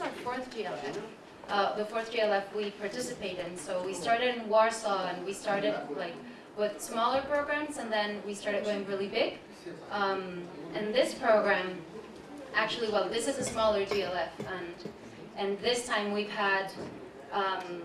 our fourth GLF. Uh, the fourth GLF we participate in. So we started in Warsaw and we started like with smaller programs and then we started going really big. Um, and this program, actually, well, this is a smaller GLF and, and this time we've had um,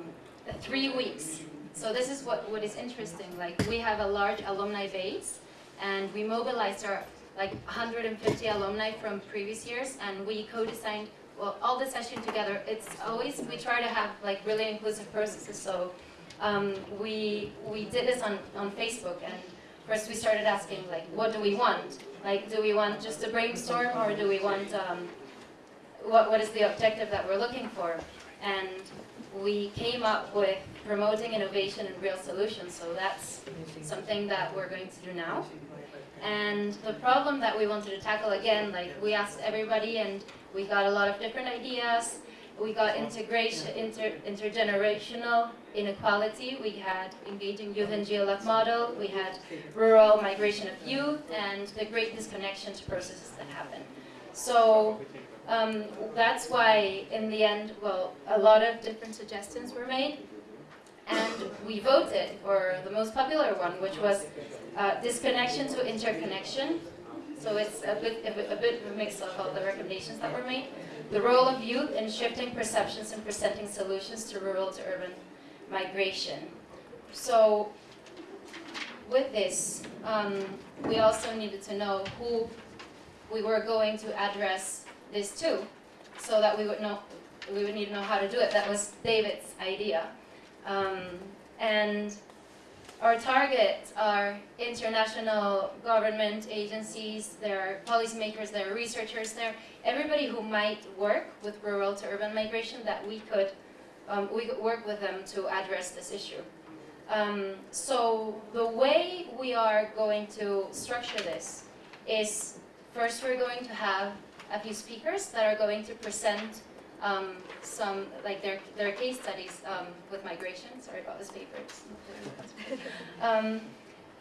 three weeks. So this is what, what is interesting. Like we have a large alumni base and we mobilized our like 150 alumni from previous years and we co-designed well, all the session together. It's always, we try to have like really inclusive processes. So um, we, we did this on, on Facebook and first we started asking like, what do we want? Like, do we want just a brainstorm or do we want, um, what, what is the objective that we're looking for? And we came up with promoting innovation and real solutions. So that's something that we're going to do now. And the problem that we wanted to tackle again, like we asked everybody and we got a lot of different ideas. We got integration, inter, intergenerational inequality. We had engaging youth and GLF model. We had rural migration of youth and the great disconnection to processes that happen. So um, that's why in the end, well, a lot of different suggestions were made. And we voted for the most popular one, which was uh, disconnection to interconnection. So it's a bit, a bit, of a mix of all the recommendations that were made. The role of youth in shifting perceptions and presenting solutions to rural to urban migration. So with this, um, we also needed to know who we were going to address this to, so that we would know, we would need to know how to do it. That was David's idea. Um, and our targets are international government agencies, there are policymakers, there are researchers, there everybody who might work with rural to urban migration that we could, um, we could work with them to address this issue. Um, so the way we are going to structure this is first we're going to have a few speakers that are going to present um, some, like their, their case studies um, with migration. Sorry about this paper. um,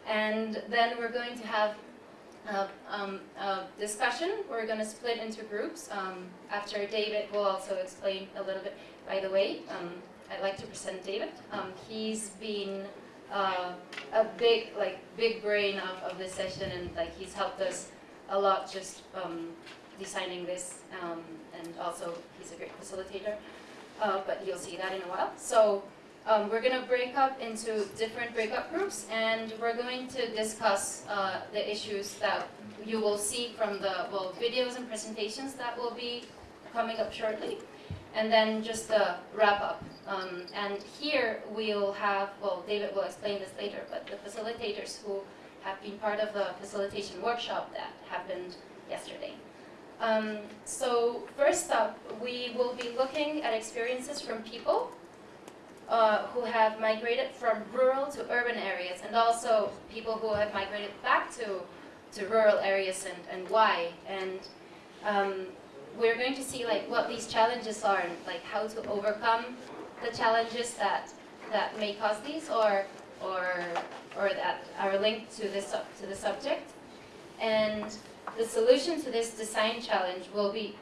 and then we're going to have a, um, a discussion. We're going to split into groups. Um, after David will also explain a little bit. By the way, um, I'd like to present David. he's been uh, a big, like, big brain of, of this session, and like he's helped us a lot just designing this, um, and also he's a great facilitator, uh, but you'll see that in a while. So um, we're going to break up into different breakup groups, and we're going to discuss uh, the issues that you will see from the well, videos and presentations that will be coming up shortly, and then just a wrap up. Um, and here we'll have, well, David will explain this later, but the facilitators who have been part of the facilitation workshop that happened yesterday. Um, so first up, we will be looking at experiences from people uh, who have migrated from rural to urban areas and also people who have migrated back to, to rural areas and, and why. And um, we're going to see like what these challenges are and like how to overcome the challenges that, that may cause these or, or, or that are linked to, this, to the subject. And the solution to this design challenge will be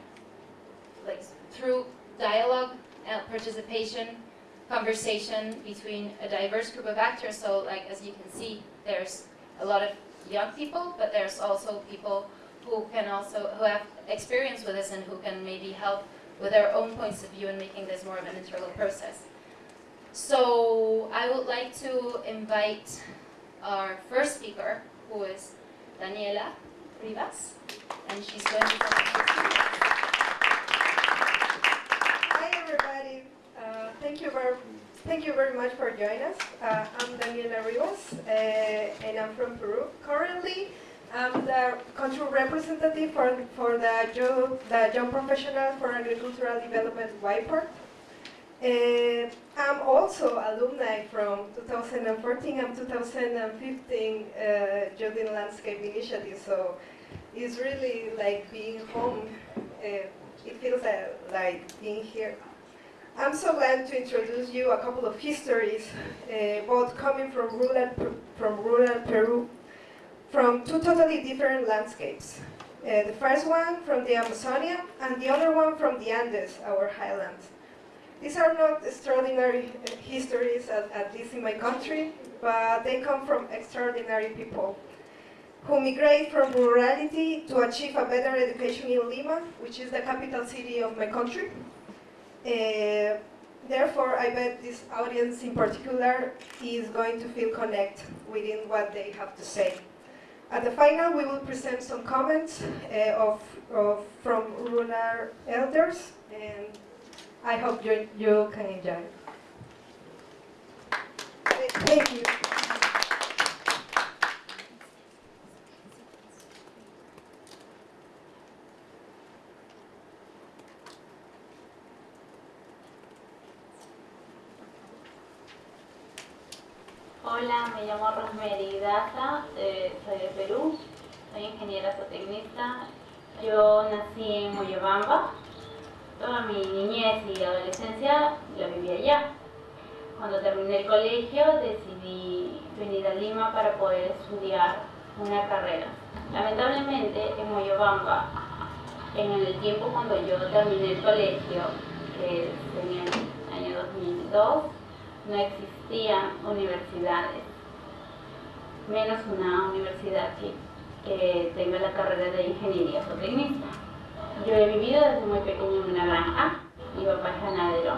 like through dialogue, and participation, conversation between a diverse group of actors. So like as you can see, there's a lot of young people, but there's also people who can also, who have experience with this and who can maybe help with their own points of view in making this more of an integral process. So I would like to invite our first speaker, who is Daniela, Rivas, and she's going to Hi everybody. Uh, thank you very thank you very much for joining us. Uh, I'm Daniela Rivas, uh, and I'm from Peru. Currently, I'm the country representative for for the young, the young professional for agricultural development YPARD. And I'm also alumni from 2014 and 2015 uh, Jordan Landscape Initiative. So it's really like being home. Uh, it feels uh, like being here. I'm so glad to introduce you a couple of histories, uh, both coming from rural, from rural Peru, from two totally different landscapes. The first one from the Amazonia and the other one from the Andes, our highlands. These are not extraordinary histories, at, at least in my country, but they come from extraordinary people who migrate from rurality to achieve a better education in Lima, which is the capital city of my country. Uh, therefore, I bet this audience in particular is going to feel connect within what they have to say. At the final, we will present some comments uh, of, of, from rural elders, and I hope you, you can enjoy. Thank you. Me llamo Rosemary Daza, eh, soy de Perú, soy ingeniera zootecnista. Yo nací en Moyobamba, toda mi niñez y adolescencia la viví allá. Cuando terminé el colegio decidí venir a Lima para poder estudiar una carrera. Lamentablemente en Moyobamba, en el tiempo cuando yo terminé el colegio, que es en el año 2002, no existían universidades, menos una universidad que, que tenga la carrera de ingeniería zootecnista. Yo he vivido desde muy pequeño en una granja, mi papá es ganadero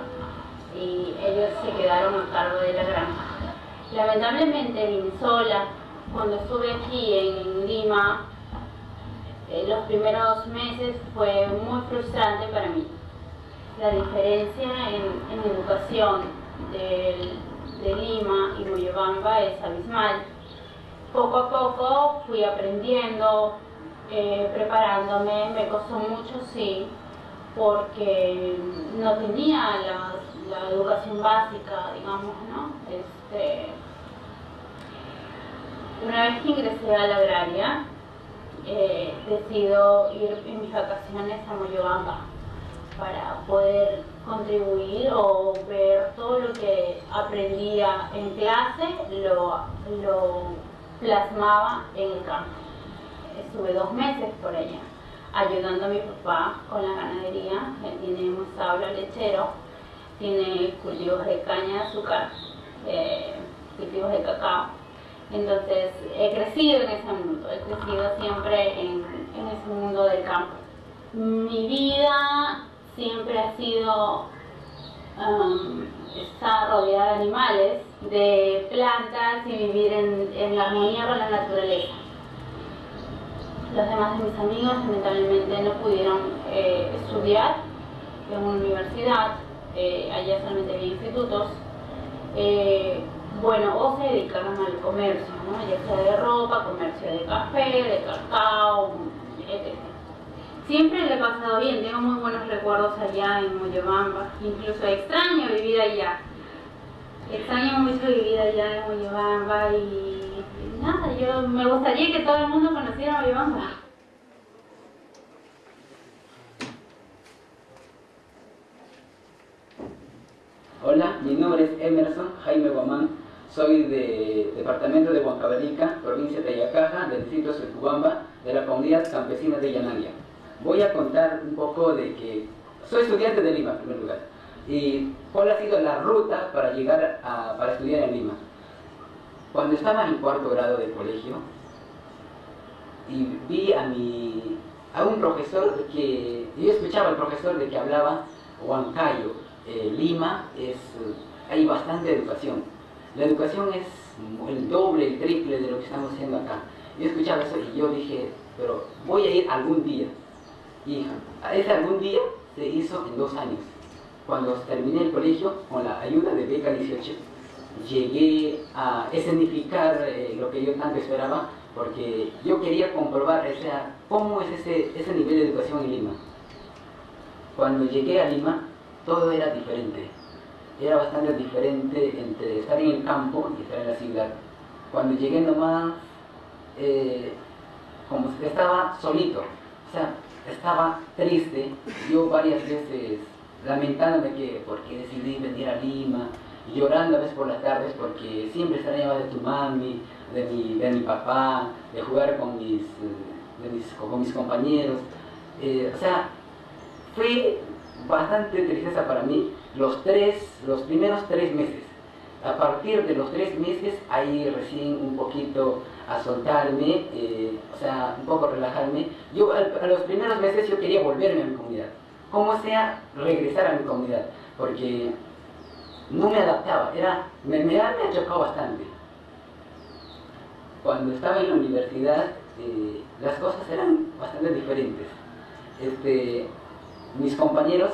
y ellos se quedaron a cargo de la granja. Lamentablemente vine sola, cuando estuve aquí en Lima, eh, los primeros meses fue muy frustrante para mí. La diferencia en, en educación de Lima y Moyobamba es abismal. Poco a poco fui aprendiendo, eh, preparándome, me costó mucho, sí, porque no tenía la, educación básica, digamos, ¿no? Este, una vez que ingresé a la agraria, eh, decido ir en mis vacaciones a Moyobamba para poder contribuir o ver todo lo que aprendía en clase, lo, lo plasmaba en el campo. Estuve dos meses por allá ayudando a mi papá con la ganadería. Él tiene un establo lechero, tiene cultivos de caña de azúcar, eh, cultivos de cacao. Entonces he crecido en ese mundo, he crecido siempre en, en ese mundo del campo. Mi vida siempre ha sido um, rodeada de animales, de plantas y vivir en, en, la armonía con la naturaleza. Los demás de mis amigos lamentablemente no pudieron eh, estudiar en una universidad, eh, allá solamente había institutos. Eh, bueno, o se dedicaron al comercio, ¿no? ya sea de ropa, comercio de café, de cacao, etc. Siempre le he pasado bien, tengo muy buenos recuerdos allá en Moyobamba, incluso extraño vivir allá. Extraño mucho vivir allá en Moyobamba y, nada, yo me gustaría que todo el mundo conociera Moyobamba. Hola, mi nombre es Emerson Jaime Guamán, soy del departamento de Huancavelica, provincia de Ayacaja, del distrito de Cubamba, de la comunidad campesina de Yanaya voy a contar un poco de que soy estudiante de Lima, en primer lugar, y cuál ha sido la ruta para llegar a, para estudiar en Lima. Cuando estaba en cuarto grado de colegio, y vi a, mi, a un profesor que, yo escuchaba al profesor de que hablaba Huancayo, eh, Lima, es, hay bastante educación. La educación es el doble, el triple de lo que estamos haciendo acá. Yo escuchaba eso y yo dije, pero voy a ir algún día. Y ese algún día se hizo en dos años. Cuando terminé el colegio, con la ayuda de Beca 18, llegué a escenificar eh, lo que yo tanto esperaba, porque yo quería comprobar ese, cómo es ese, ese nivel de educación en Lima. Cuando llegué a Lima, todo era diferente. Era bastante diferente entre estar en el campo y estar en la ciudad. Cuando llegué nomás, eh, estaba solito. O sea, estaba triste, yo varias veces lamentándome que porque decidí venir a Lima, llorando a veces por las tardes porque siempre extrañaba de tu mami, de mi, de mi papá, de jugar con mis, de mis, con mis compañeros. Eh, o sea, fue bastante tristeza para mí los, tres, los primeros tres meses. A partir de los tres meses, ahí recién un poquito a soltarme, eh, o sea, un poco relajarme. Yo a los primeros meses yo quería volverme a mi comunidad, como sea regresar a mi comunidad, porque no me adaptaba, era, me, me, me bastante. Cuando estaba en la universidad, eh, las cosas eran bastante diferentes. Este, mis compañeros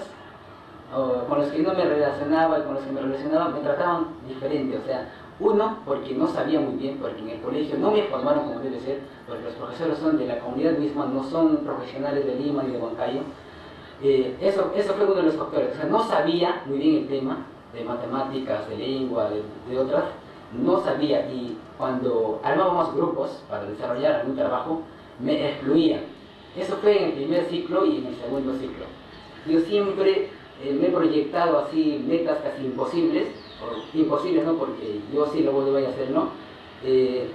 con los que no me relacionaba y con los que me relacionaba me trataban diferente, o sea, uno porque no sabía muy bien, porque en el colegio no me formaron como debe ser, porque los profesores son de la comunidad misma, no son profesionales de Lima ni de Huancayo. Eh, eso, eso fue uno de los factores, o sea, no sabía muy bien el tema de matemáticas, de lengua, de, otras, no sabía y cuando armábamos grupos para desarrollar algún trabajo, me excluían. Eso fue en el primer ciclo y en el segundo ciclo. Yo siempre eh, me he proyectado así metas casi imposibles, imposibles no porque yo sí lo voy a hacer, ¿no? Eh,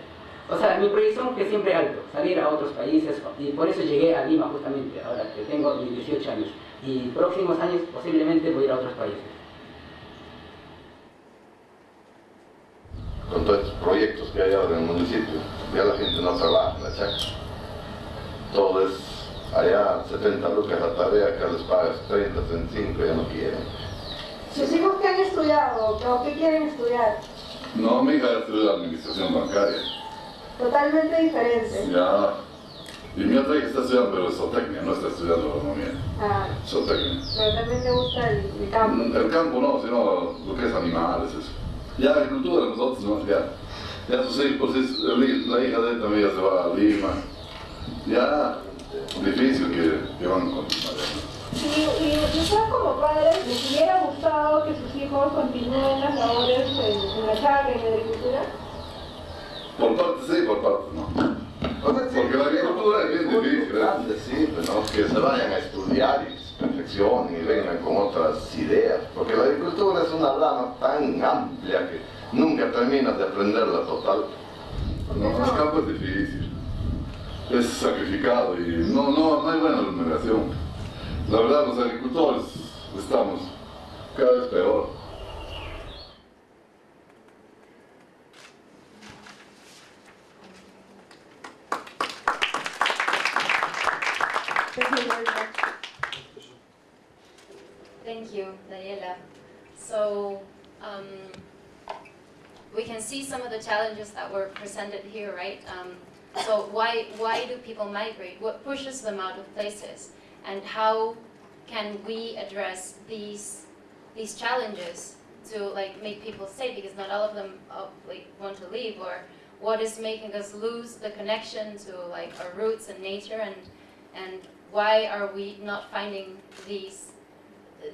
o sea, mi proyección fue siempre alto, salir a otros países y por eso llegué a Lima justamente, ahora que tengo mis 18 años y próximos años posiblemente voy a ir a otros países. con todos estos proyectos que hay ahora en el municipio, ya la gente no trabaja en la chacra. Todo es allá 70 lucas la tarea, acá les pagas 30, 35, ya no quieren. ¿Sus hijos qué han estudiado o qué quieren estudiar? No, mi hija estudia administración bancaria. Totalmente diferente. Ya. Y mi otra hija está estudiando, pero zootecnia, no está estudiando agronomía. Ah, Zootecnia. pero también te gusta el, el campo. El campo no, sino lo que es animales, eso. Ya agricultura, nosotros no, ya. Ya sus hijos, es- la hija de él también ya se va a Lima. Ya, difícil que, que van ya. Y, y usted como padre, ¿les hubiera gustado que sus hijos continúen las labores en, en la chacra, en la agricultura? Por partes sí, por partes no. Porque la agricultura es bien difícil, ¿eh? Importante, sí, ¿no? que se vayan a estudiar y se perfeccionen y vengan con otras ideas, porque la agricultura es una rama tan amplia que nunca terminas de aprenderla total. No, el campo es difícil. Es sacrificado y no, no, no hay buena remuneración. La verdad, los agricultores estamos cada vez peor. Thank you, Daniela. So, um, we can see some of the challenges that were presented here, right? Um, so why, why do people migrate? What pushes them out of places? And how can we address these, these challenges to like make people stay? Because not all of them uh, like want to leave or what is making us lose the connection to like our roots and nature and, and why are we not finding these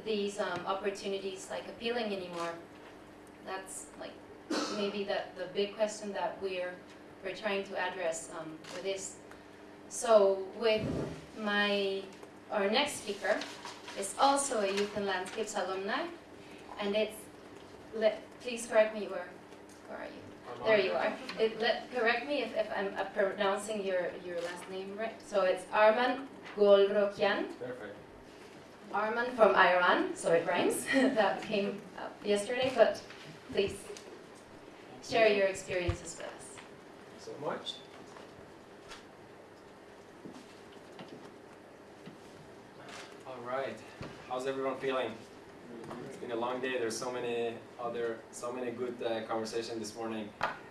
these um, opportunities like appealing anymore? That's like maybe the, the big question that we're we're trying to address um, with this. So with my our next speaker is also a Youth and Landscapes alumni, and it's let please correct me where where are you? There you are. It, let, correct me if, if I'm uh, pronouncing your, your last name right. So it's Arman Golrokian. Perfect. Arman from Iran, so it rhymes. that came up yesterday, but please share your experiences with us. so much. All right. How's everyone feeling? It's been a long day. There's so many other, so many good uh, conversation this morning.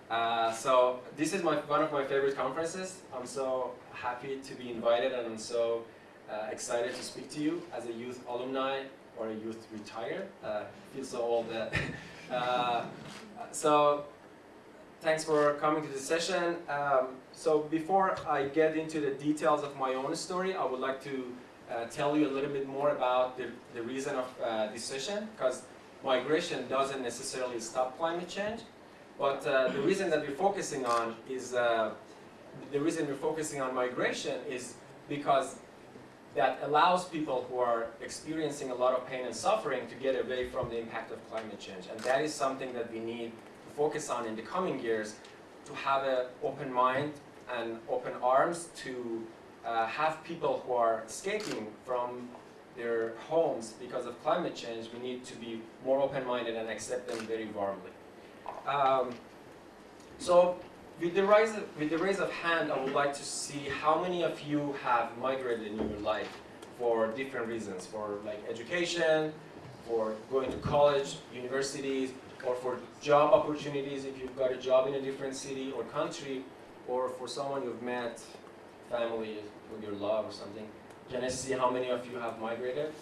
Uh, so this is my one of my favorite conferences. I'm so happy to be invited, and I'm so uh, excited to speak to you as a youth alumni or a youth retire. Uh, feel so old. That uh, so thanks for coming to the session. Um, so before I get into the details of my own story, I would like to uh, tell you a little bit more about the, the reason of uh, this session, because migration doesn't necessarily stop climate change, but uh, the reason that we're focusing on is, uh, the reason we're focusing on migration is because that allows people who are experiencing a lot of pain and suffering to get away from the impact of climate change. And that is something that we need to focus on in the coming years to have an open mind and open arms to uh, have people who are escaping from their homes because of climate change, we need to be more open-minded and accept them very warmly. Um, so with the, rise of, with the raise of hand, I would like to see how many of you have migrated in your life for different reasons, for like education, for going to college, universities, or for job opportunities if you've got a job in a different city or country, or for someone you've met, family with your love or something. Can I see how many of you have migrated?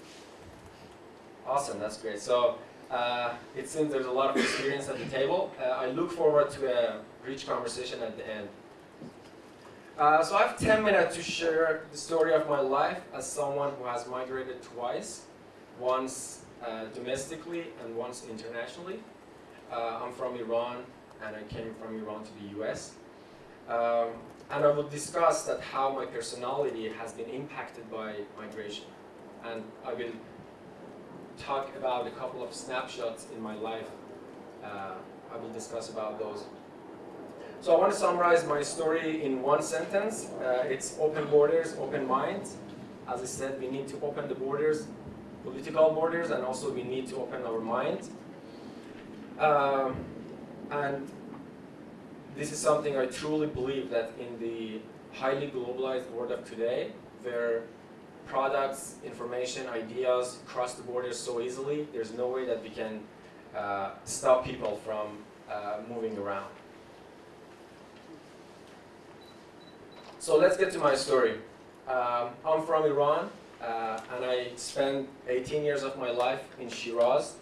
Awesome, that's great. So uh, it seems there's a lot of experience at the table. Uh, I look forward to a rich conversation at the end. Uh, so I have 10 minutes to share the story of my life as someone who has migrated twice, once uh, domestically and once internationally. Uh, I'm from Iran and I came from Iran to the US. Um, and I will discuss that how my personality has been impacted by migration. And I will talk about a couple of snapshots in my life. Uh, I will discuss about those. So I want to summarize my story in one sentence. Uh, it's open borders, open minds. As I said, we need to open the borders, political borders, and also we need to open our minds. Um, and this is something I truly believe that in the highly globalized world of today, where products, information, ideas cross the borders so easily, there's no way that we can uh, stop people from uh, moving around. So let's get to my story. Um, I'm from Iran, uh, and I spent 18 years of my life in Shiraz,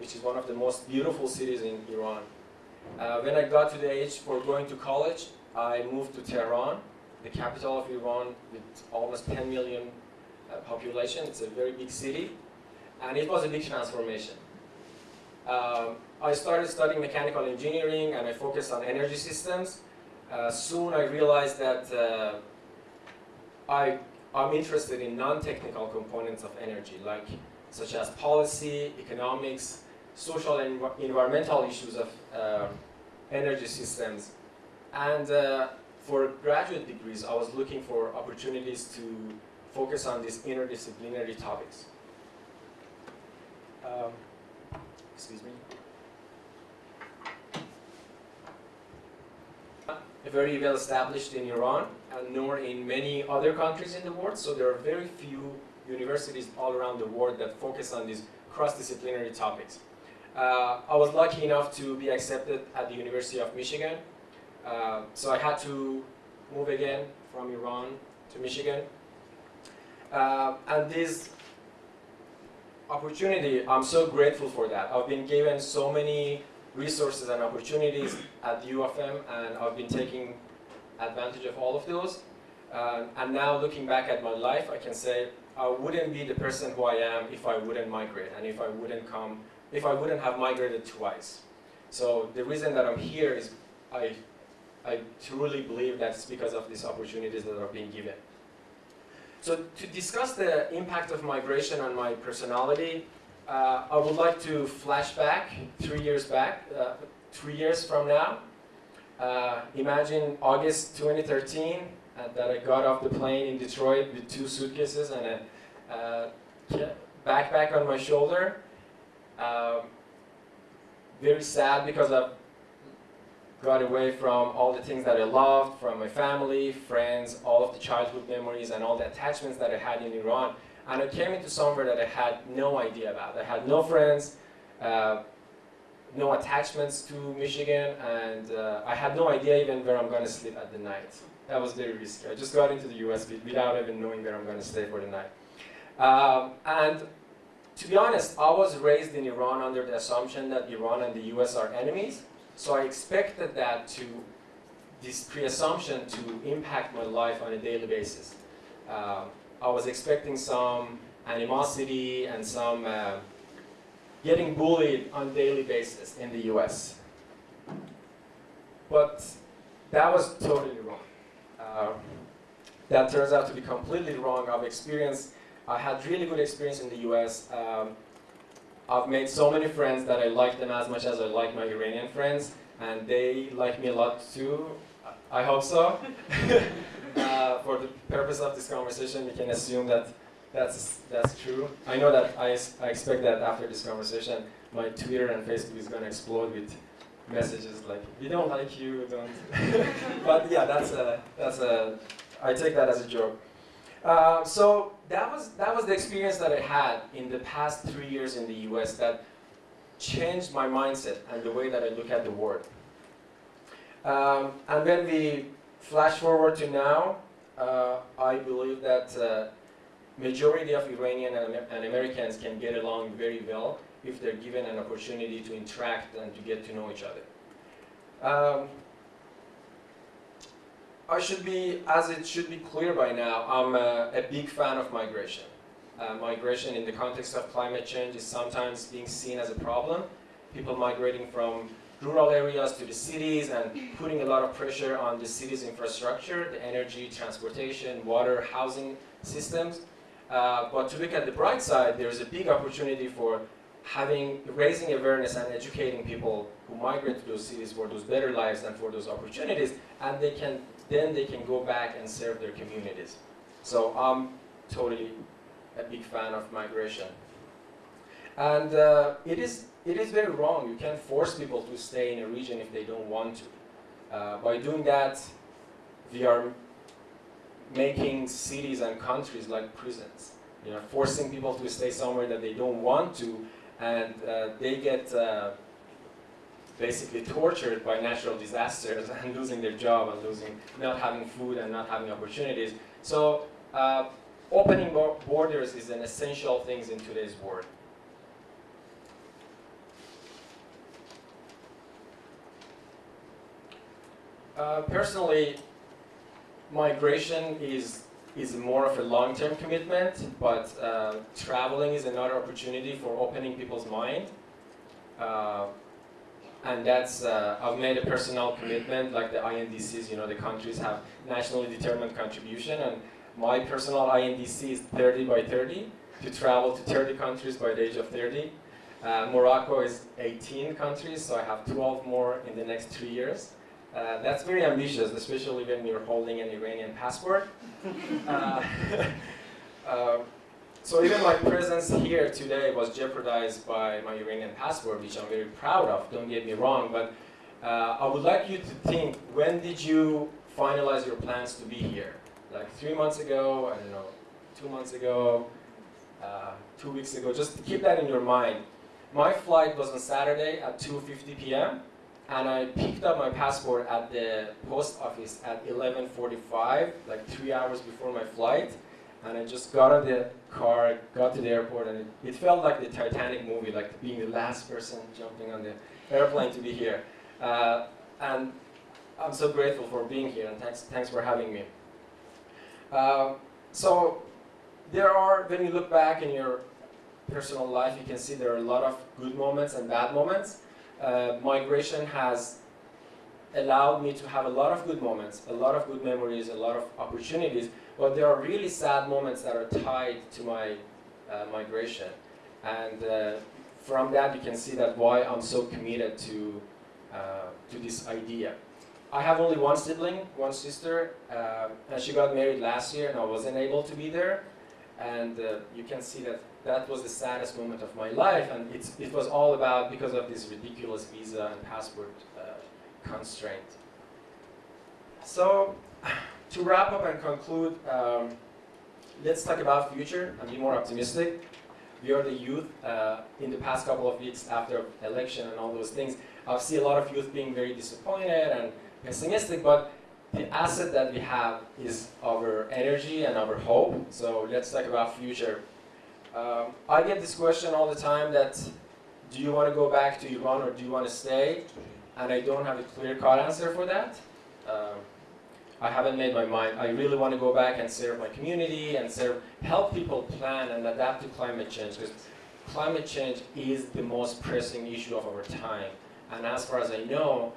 which is one of the most beautiful cities in Iran. Uh, when I got to the age for going to college, I moved to Tehran, the capital of Iran with almost 10 million uh, population. It's a very big city, and it was a big transformation. Um, I started studying mechanical engineering and I focused on energy systems. Uh, soon I realized that uh, I, I'm interested in non-technical components of energy, like such as policy, economics, social and environmental issues of uh, energy systems. And uh, for graduate degrees, I was looking for opportunities to focus on these interdisciplinary topics. Um, excuse me. Very well established in Iran and nor in many other countries in the world. So there are very few universities all around the world that focus on these cross-disciplinary topics. Uh, I was lucky enough to be accepted at the University of Michigan. Uh, so I had to move again from Iran to Michigan. Uh, and this opportunity, I'm so grateful for that. I've been given so many resources and opportunities at M and I've been taking advantage of all of those. Uh, and now looking back at my life, I can say I wouldn't be the person who I am if I wouldn't migrate and if I wouldn't come if I wouldn't have migrated twice. So the reason that I'm here is I, I truly believe that's because of these opportunities that are being given. So to discuss the impact of migration on my personality, uh, I would like to flash back three years back, uh, three years from now. Uh, imagine August 2013 uh, that I got off the plane in Detroit with two suitcases and a uh, backpack on my shoulder um, very sad because I've got away from all the things that I loved, from my family, friends, all of the childhood memories and all the attachments that I had in Iran. And I came into somewhere that I had no idea about. I had no friends, uh, no attachments to Michigan, and uh, I had no idea even where I'm going to sleep at the night. That was very risky. I just got into the US without even knowing where I'm going to stay for the night. Um, and to be honest, I was raised in Iran under the assumption that Iran and the US are enemies. So I expected that to, this pre-assumption to impact my life on a daily basis. Uh, I was expecting some animosity and some uh, getting bullied on a daily basis in the US. But that was totally wrong. Uh, that turns out to be completely wrong. I've experienced I had really good experience in the US. Um, I've made so many friends that I like them as much as I like my Iranian friends, and they like me a lot too. I hope so. uh, for the purpose of this conversation, we can assume that that's, that's true. I know that I, I expect that after this conversation, my Twitter and Facebook is going to explode with messages like, we don't like you, don't. but yeah, that's a, that's a, I take that as a joke. Uh, so that was, that was the experience that I had in the past three years in the US that changed my mindset and the way that I look at the world. Um, and when we flash forward to now, uh, I believe that uh, majority of Iranian and, and Americans can get along very well if they're given an opportunity to interact and to get to know each other. Um, I should be, as it should be clear by now, I'm a, a big fan of migration. Uh, migration in the context of climate change is sometimes being seen as a problem. People migrating from rural areas to the cities and putting a lot of pressure on the city's infrastructure, the energy, transportation, water, housing systems. Uh, but to look at the bright side, there's a big opportunity for having, raising awareness and educating people who migrate to those cities for those better lives and for those opportunities, and they can, then they can go back and serve their communities. So I'm totally a big fan of migration. And uh, it, is, it is very wrong. You can't force people to stay in a region if they don't want to. Uh, by doing that, we are making cities and countries like prisons. You know, forcing people to stay somewhere that they don't want to, and uh, they get uh, basically tortured by natural disasters and losing their job and losing, not having food and not having opportunities. So uh, opening borders is an essential thing in today's world. Uh, personally, migration is is more of a long-term commitment, but uh, traveling is another opportunity for opening people's mind. Uh, and that's uh, I've made a personal commitment, like the INDCs. You know, the countries have nationally determined contribution, and my personal INDC is 30 by 30 to travel to 30 countries by the age of 30. Uh, Morocco is 18 countries, so I have 12 more in the next three years. Uh, that's very ambitious, especially when you're holding an Iranian passport. Uh, uh, so even my presence here today was jeopardized by my Iranian passport, which I'm very proud of, don't get me wrong, but uh, I would like you to think, when did you finalize your plans to be here? Like three months ago, I don't know, two months ago, uh, two weeks ago, just keep that in your mind. My flight was on Saturday at 2.50 p.m and I picked up my passport at the post office at 11:45, like three hours before my flight, and I just got out of the car, got to the airport, and it, it felt like the Titanic movie, like being the last person jumping on the airplane to be here. Uh, and I'm so grateful for being here, and thanks, thanks for having me. Uh, so there are, when you look back in your personal life, you can see there are a lot of good moments and bad moments uh, migration has allowed me to have a lot of good moments, a lot of good memories, a lot of opportunities, but there are really sad moments that are tied to my uh, migration. And uh, from that you can see that why I'm so committed to, uh, to this idea. I have only one sibling, one sister, uh, and she got married last year and I wasn't able to be there. And uh, you can see that that was the saddest moment of my life, and it was all about because of this ridiculous visa and passport uh, constraint. So, to wrap up and conclude, um, let's talk about future and be more optimistic. We are the youth. Uh, in the past couple of weeks after election and all those things, I've seen a lot of youth being very disappointed and pessimistic, but the asset that we have is our energy and our hope. So let's talk about future. Um, I get this question all the time that do you want to go back to Iran or do you want to stay? And I don't have a clear cut answer for that. Um, I haven't made my mind. I really want to go back and serve my community and serve, help people plan and adapt to climate change because climate change is the most pressing issue of our time. And as far as I know,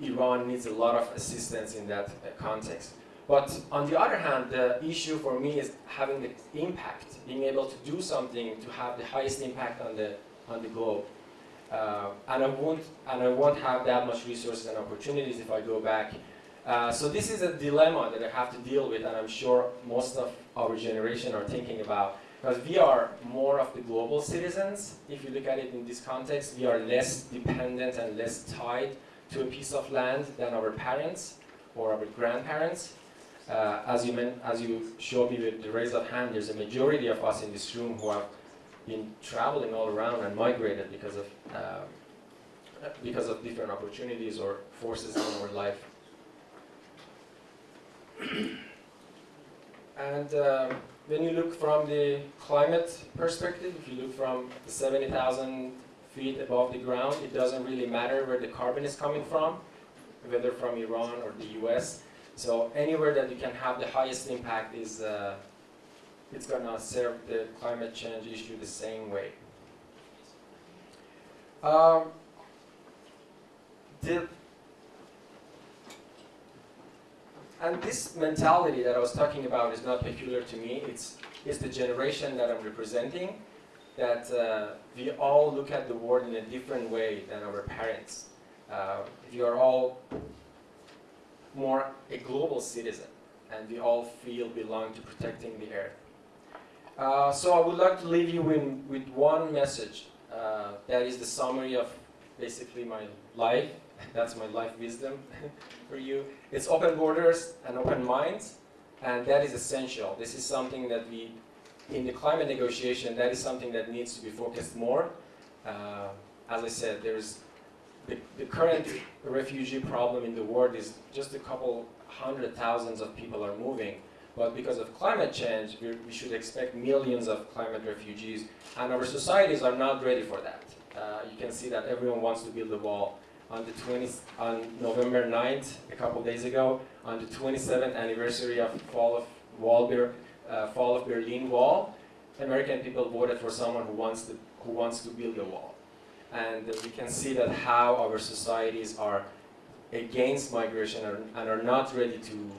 Iran needs a lot of assistance in that context. But on the other hand, the issue for me is having the impact, being able to do something to have the highest impact on the on the globe. Uh, and I won't and I won't have that much resources and opportunities if I go back Uh, so this is a dilemma that I have to deal with, and I'm sure most of our generation are thinking about. Because we are more of the global citizens. If you look at it in this context, we are less dependent and less tied to a piece of land than our parents or our grandparents. Uh, as you as you showed me with the raise of hand, there's a majority of us in this room who have been traveling all around and migrated because of uh, because of different opportunities or forces in our life. and um, when you look from the climate perspective, if you look from the 70,000 feet above the ground, it doesn't really matter where the carbon is coming from, whether from Iran or the US. So anywhere that you can have the highest impact is uh, it's gonna serve the climate change issue the same way. Um, the, and this mentality that I was talking about is not peculiar to me. It's, it's the generation that I'm representing. That uh, we all look at the world in a different way than our parents. Uh, we are all more a global citizen, and we all feel belong to protecting the earth. Uh, so I would like to leave you in, with one message. Uh, that is the summary of basically my life. That's my life wisdom for you. It's open borders and open minds, and that is essential. This is something that we, in the climate negotiation, that is something that needs to be focused more. Uh, as I said, there's the, the current refugee problem in the world is just a couple hundred thousands of people are moving. But because of climate change, we, we should expect millions of climate refugees, and our societies are not ready for that. Uh, you can see that everyone wants to build a wall. On the 20, on November 9th, a couple days ago, on the 27th anniversary of fall of wall, uh, fall of Berlin Wall, American people voted for someone who wants to who wants to build a wall, and we can see that how our societies are against migration and, are not ready to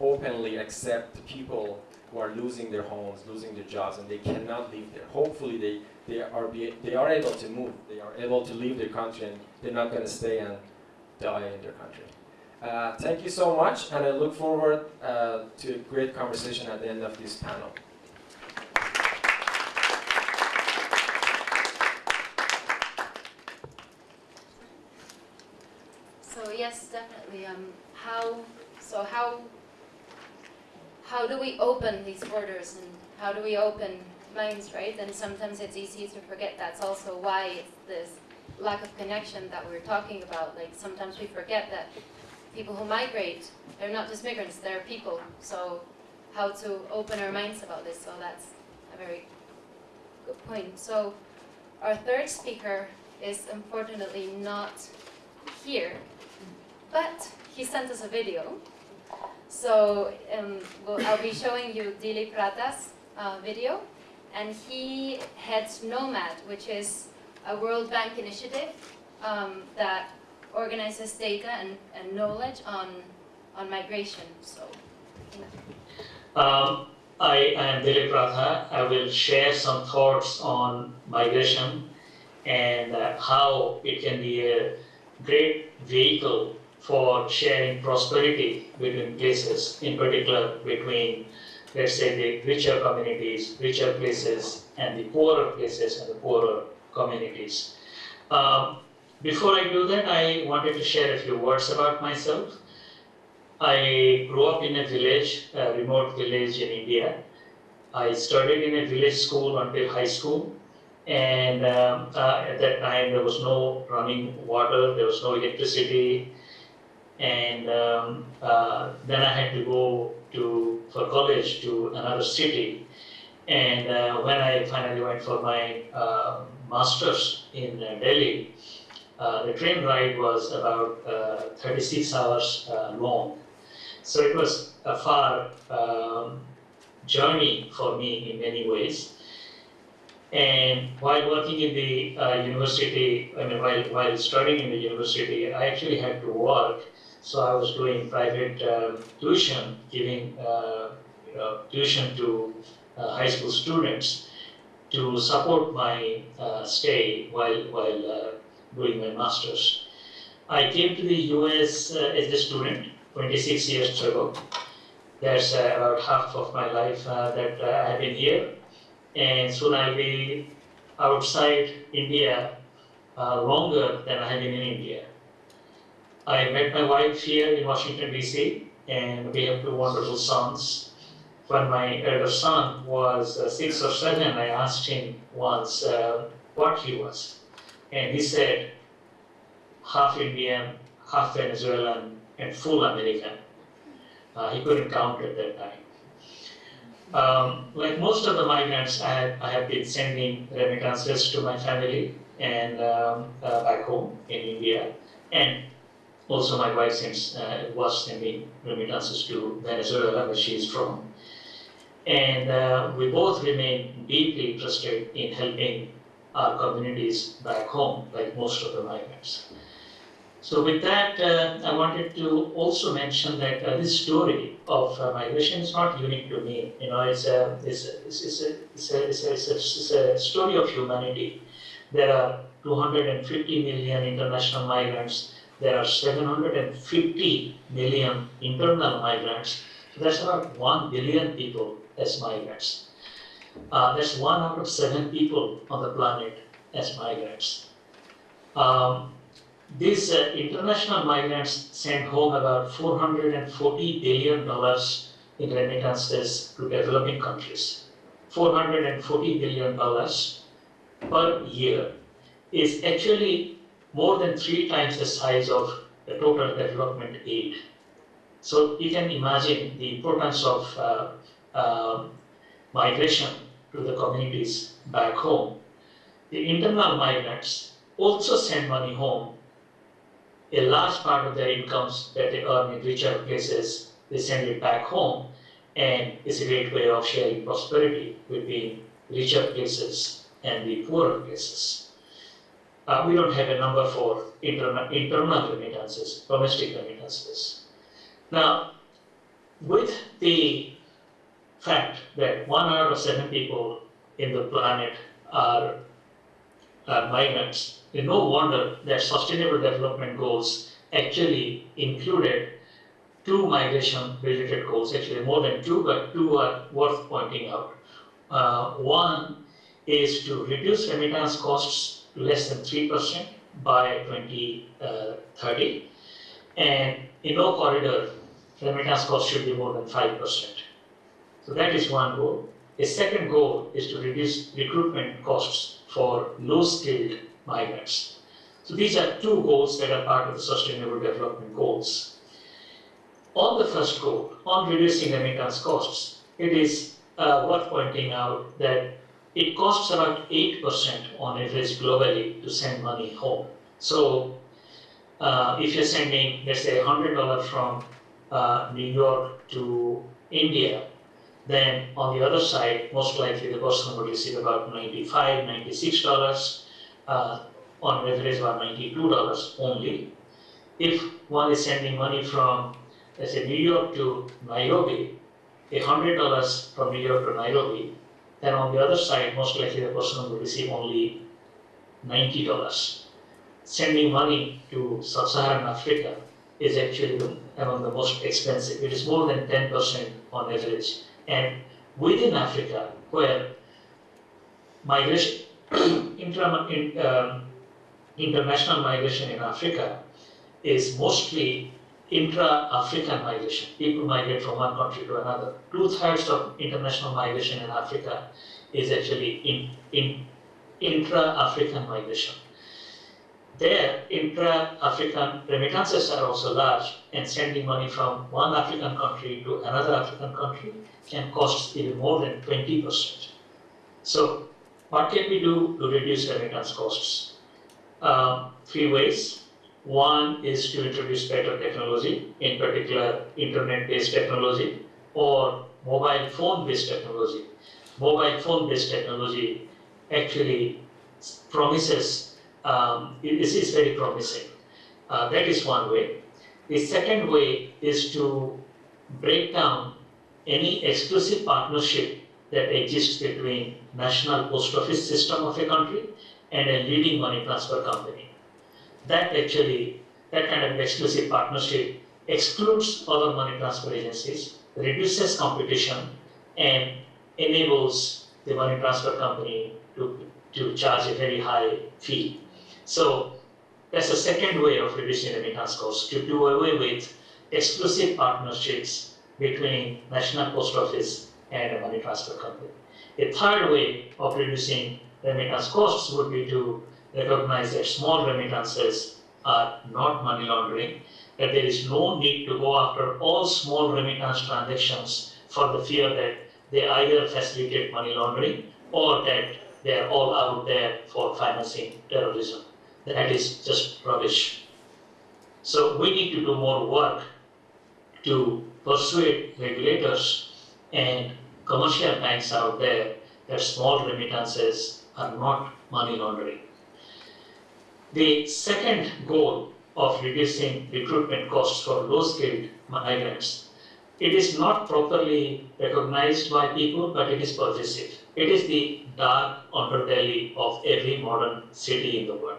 openly accept people who are losing their homes, losing their jobs, and they cannot live there. Hopefully, they they are be, they are able to move. They are able to leave their country, and they're not going to stay and die in their country. Uh, thank you so much, and I look forward uh, to a great conversation at the end of this panel. So yes, definitely. Um, how so how how do we open these borders and how do we open minds, right? And sometimes it's easy to forget that's also why it's this lack of connection that we're talking about. Like sometimes we forget that people who migrate, they're not just migrants, they're people. So how to open our minds about this. So that's a very good point. So our third speaker is unfortunately not here, but he sent us a video. So um, well, I'll be showing you Dilip Ratha's uh, video, and he heads KNOMAD, which is a World Bank initiative um, that organizes data and, and knowledge on, on migration. So, um, I am Dilip Ratha. I will share some thoughts on migration and uh, how it can be a great vehicle for sharing prosperity between places, in particular between, let's say, the richer communities, richer places, and the poorer places and the poorer communities. Um, before I do that, I wanted to share a few words about myself. I grew up in a village, a remote village in India. I studied in a village school until high school. And um, uh, at that time, there was no running water, there was no electricity. And um, uh, then I had to go to for college to another city. And uh, when I finally went for my uh, master's in uh, Delhi, uh, the train ride was about uh, 36 hours long. So it was a far um, journey for me in many ways. And while working in the uh, university, I mean, while, while studying in the university, I actually had to work. So I was doing private uh, tuition, giving uh, you know, tuition to uh, high school students to support my uh, stay while, while uh, doing my master's. I came to the US as a student 26 years ago. That's about half of my life that I have been here, and soon I'll be outside India uh, longer than I have been in India. I met my wife here in Washington DC, and we have two wonderful sons. When my elder son was uh, six or seven, I asked him once uh, what he was, and he said half Indian, half Venezuelan, and full American. Uh, he couldn't count at that time. Um, like most of the migrants, I have, I have been sending remittances to my family and um, uh, back home in India, and also my wife since uh, was sending remittances to Venezuela, where she is from. And uh, we both remain deeply interested in helping our communities back home, like most of the migrants. So with that, uh, I wanted to also mention that uh, this story of uh, migration is not unique to me. You know, it's a, it's a, it's a, it's a, it's a, it's a, story of humanity. There are 250 million international migrants. There are 750 million internal migrants. So that's about 1 billion people as migrants. Uh, that's one out of seven people on the planet as migrants. Um, these uh, international migrants sent home about 440 billion dollars in remittances to developing countries. 440 billion dollars per year is actually more than three times the size of the total development aid. So you can imagine the importance of uh, uh, migration to the communities back home. The internal migrants also send money home a large part of their incomes that they earn in richer places, they send it back home, and it's a great way of sharing prosperity between richer places and the poorer places. Uh, we don't have a number for interna- internal remittances, domestic remittances. Now, with the fact that one out of seven people in the planet are, are migrants, no wonder that sustainable development goals actually included two migration related goals, actually more than two, but two are worth pointing out. Uh, one is to reduce remittance costs to less than 3% by 2030. And in no corridor, remittance costs should be more than 5%. So that is one goal. A second goal is to reduce recruitment costs for low skilled migrants. So these are two goals that are part of the Sustainable Development Goals. On the first goal, on reducing remittance costs, it is uh, worth pointing out that it costs about 8% on average globally to send money home. So uh, if you're sending, let's say, $100 from uh, New York to India, then on the other side, most likely the person will receive about $95, $96 uh, on average about $92 only. If one is sending money from, let's say, New York to Nairobi, $100 from New York to Nairobi, then on the other side, most likely the person will receive only $90. Sending money to sub-Saharan Africa is actually among the most expensive. It is more than 10% on average. And within Africa, where migration, intra, in, um, international migration in Africa is mostly intra-African migration. People migrate from one country to another. Two-thirds of international migration in Africa is actually in, in intra-African migration. There, intra-African remittances are also large, and sending money from one African country to another African country can cost even more than 20%. So what can we do to reduce remittance costs? Uh, three ways. One is to introduce better technology, in particular internet-based technology or mobile phone-based technology. Mobile phone-based technology actually promises, um, this is very promising. Uh, that is one way. The second way is to break down any exclusive partnership that exists between national post office system of a country and a leading money transfer company. That actually, that kind of exclusive partnership excludes other money transfer agencies, reduces competition, and enables the money transfer company to, to charge a very high fee. So that's the second way of reducing remittance costs, to do away with exclusive partnerships between National Post Office and a money transfer company. A third way of reducing remittance costs would be to recognize that small remittances are not money laundering, that there is no need to go after all small remittance transactions for the fear that they either facilitate money laundering or that they are all out there for financing terrorism. That is just rubbish. So we need to do more work to persuade regulators and commercial banks out there that small remittances are not money laundering. The second goal of reducing recruitment costs for low-skilled migrants, it is not properly recognized by people, but it is pervasive. It is the dark underbelly of every modern city in the world.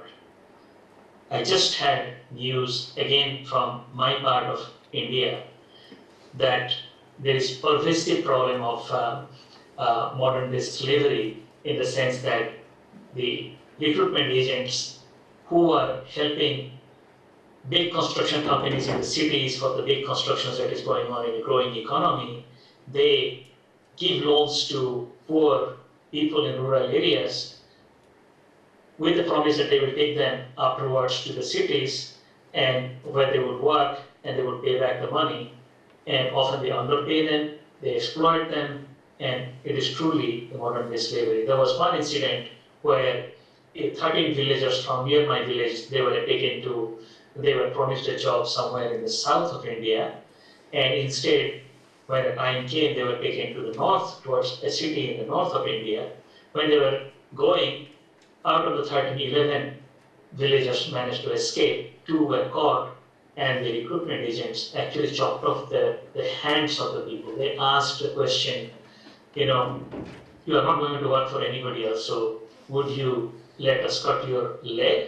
I just had news again from my part of India that there is a pervasive problem of uh, uh, modern day slavery in the sense that the recruitment agents who are helping big construction companies in the cities for the big constructions that is going on in the growing economy, they give loans to poor people in rural areas with the promise that they will take them afterwards to the cities and where they would work and they would pay back the money. And often they underpay them, they exploit them, and it is truly the modern day slavery. There was one incident where 13 villagers from near my village, they were taken to, they were promised a job somewhere in the south of India, and instead, when the time came, they were taken to the north, towards a city in the north of India. When they were going, out of the 13, 11 villagers managed to escape, two were caught, and the recruitment agents actually chopped off the, the hands of the people. They asked the question, you know, you are not going to work for anybody else, so would you let us cut your leg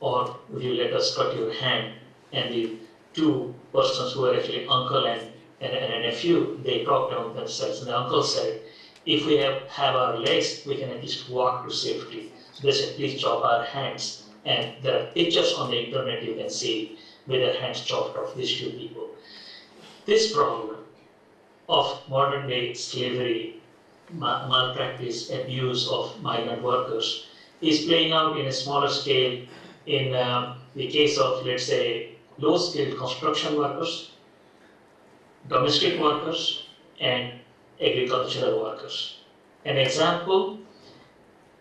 or would you let us cut your hand? And the two persons who were actually uncle and, and, and a nephew, they talked among themselves. And the uncle said, if we have, have our legs, we can at least walk to safety. Please chop our hands. And there are pictures on the internet you can see with their hands chopped off, these two people. This problem of modern day slavery, ma- malpractice, abuse of migrant workers is playing out in a smaller scale in um, the case of, let's say, low skilled construction workers, domestic workers, and agricultural workers. An example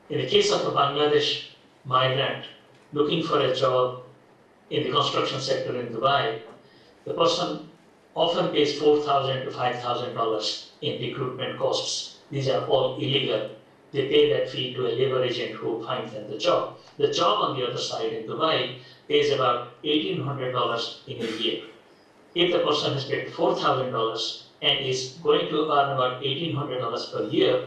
in the case of a Bangladesh migrant looking for a job in the construction sector in Dubai, the person often pays 4,000 to $5,000 in recruitment costs. These are all illegal. They pay that fee to a labor agent who finds them the job. The job on the other side in Dubai pays about $1,800 in a year. If the person has paid $4,000 and is going to earn about $1,800 per year,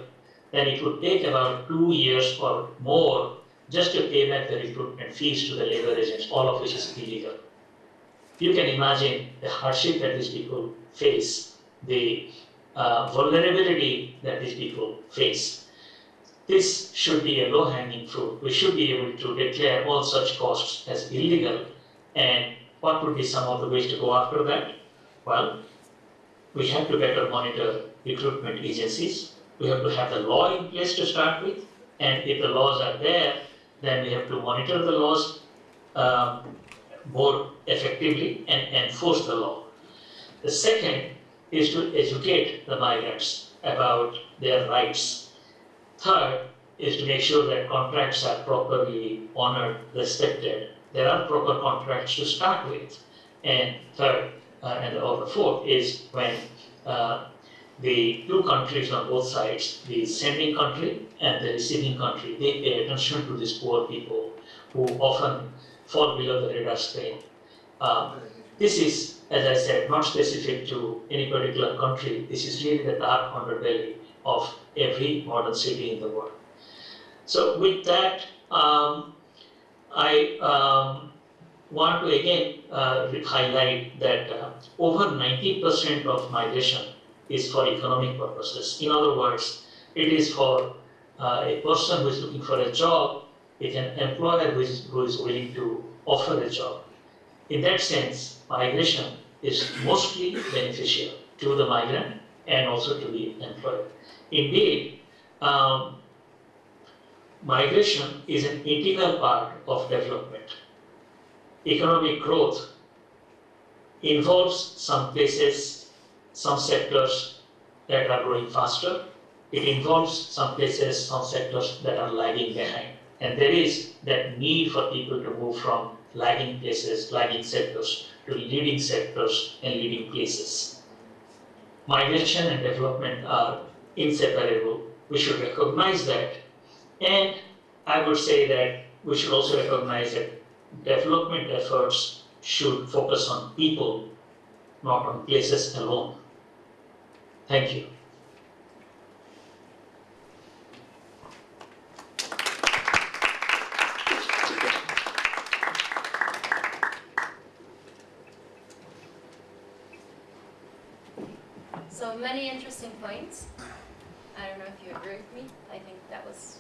then it would take about two years or more just to pay back the recruitment fees to the labor agents, all of which is illegal. You can imagine the hardship that these people face, the uh, vulnerability that these people face. This should be a low-hanging fruit. We should be able to declare all such costs as illegal. And what would be some of the ways to go after that? Well, we have to better monitor recruitment agencies. We have to have the law in place to start with. And if the laws are there, then we have to monitor the laws um, more effectively and enforce the law. The second is to educate the migrants about their rights. Third is to make sure that contracts are properly honored, respected. There are proper contracts to start with. And third, uh, and the fourth is when uh, the two countries on both sides, the sending country and the receiving country, they pay attention to these poor people who often fall below the radar screen. Um, this is, as I said, not specific to any particular country. This is really the dark underbelly of every modern city in the world. So with that, um, I um, want to again uh, highlight that uh, over 90% of migration is for economic purposes. In other words, it is for uh, a person who is looking for a job with an employer who is, who is willing to offer a job. In that sense, migration is mostly beneficial to the migrant and also to the employer. Indeed, um, migration is an integral part of development. Economic growth involves some places, some sectors that are growing faster. It involves some places, some sectors that are lagging behind. And there is that need for people to move from lagging places, lagging sectors to leading sectors and leading places. Migration and development are inseparable. We should recognize that. And I would say that we should also recognize that development efforts should focus on people, not on places alone. Thank you. So many interesting points. I don't know if you agree with me. I think that was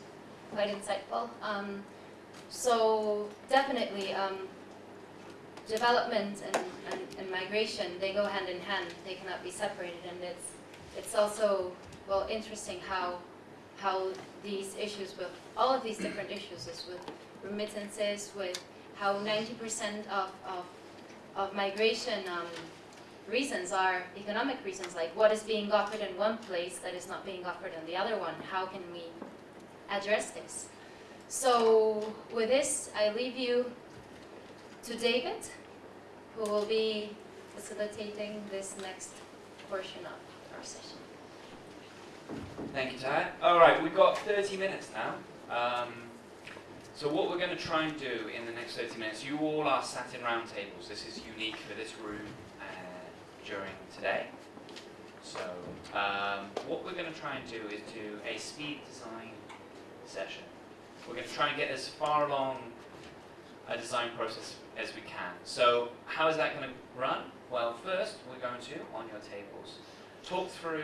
quite insightful. Um, so definitely, um, development and, and, and migration they go hand in hand. They cannot be separated, and it's it's also well interesting how how these issues with all of these different issues is with remittances, with how 90% of, of, of migration um, reasons are economic reasons, like what is being offered in one place that is not being offered in the other one. How can we address this? So with this, I leave you to David, who will be facilitating this next portion of Thank you, Ty. All right, we've got 30 minutes now. Um, so what we're going to try and do in the next 30 minutes, you all are sat in round tables. This is unique for this room uh, during today. So um, what we're going to try and do is do a speed design session. We're going to try and get as far along a design process as we can. So how is that going to run? Well, first we're going to, on your tables, talk through